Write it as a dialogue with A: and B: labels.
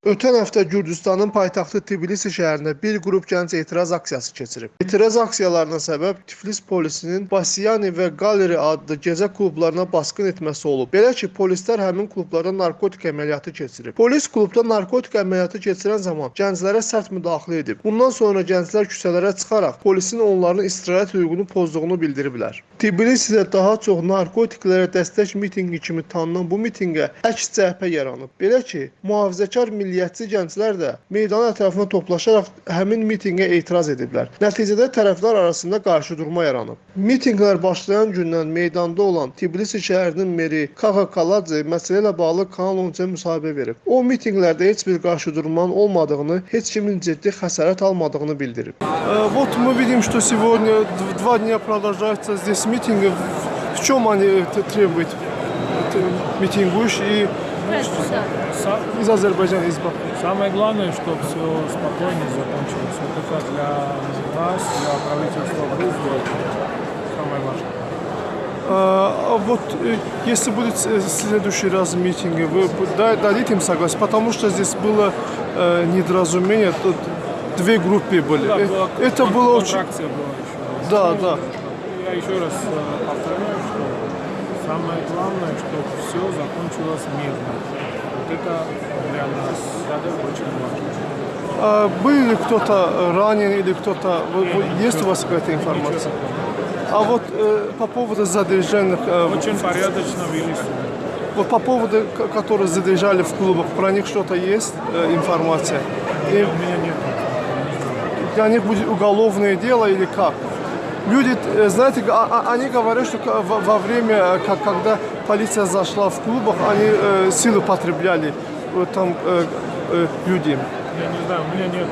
A: Ötən həftə Gürcüstanın paytaxtı Tbilisi şəhərində bir qrup gənc etiraz aksiyası keçirib. Etiraz aksiyalarına səbəb Tiflis polisinin Basiyani və Galeri adlı gecə klublarına basqın etməsi olub. Belə ki, polislər həmin klublarda narkotik əməliyyatı keçirib. Polis klubda narkotik əməliyyatı keçirən zaman gənclərə sərt müdaxilə edib. Bundan sonra gənclər küçələrə çıxaraq polisin onların istirahət hüququnu pozduğunu bildiriblər. Tbilisidə daha çox narkotiklərə dəstək mitinqi kimi tanınan bu mitinqə əks cəhbə yaranıb. Belə ki, mühafizəkar milliyyətçi gənclər də meydan ətrafına toplaşaraq həmin mitinqə etiraz ediblər. Nəticədə tərəflər arasında qarşıdurma yaranıb. Mitinqlər başlayan gündən meydanda olan Tbilisi şəhərinin meri Kaxa Kaladze məsələ ilə bağlı Kanal 13-ə müsahibə verib. O mitinqlərdə heç bir qarşıdurmanın olmadığını, heç kimin ciddi xəsarət almadığını bildirib. Э, Вот мы видим, что сегодня д- два дня продолжаются здесь митинги. В чем они это требуют? Митингующие
B: Са-
A: из Азербайджана, из Баку.
B: Самое главное, чтобы все спокойно закончилось. Вот это для нас, для правительства Грузии, самое важное.
A: А а вот э, если будет с- следующий раз митинги, вы дадите им согласие? Потому что здесь было э, недоразумение, тут две группы были.
B: Да,
A: Э,
B: была
A: Это было очень...
B: была еще.
A: Да, да.
B: Я еще раз э, повторяю, что самое главное, чтобы все закончилось мирно. Вот это для нас очень важно.
A: А был ли кто-то ранен или кто-то... Есть у вас какая-то информация? А вот э, по поводу задержанных, э,
B: Очень порядочно вели
A: вот по поводу, которые задержали в клубах, про них что-то есть э, информация? И
B: У меня нет.
A: для них будет уголовное дело или как? Люди, э, знаете, а- а- они говорят, что во время, э, когда полиция зашла в клубах, они э, силы потребляли там людей.
B: Я не знаю, у меня нет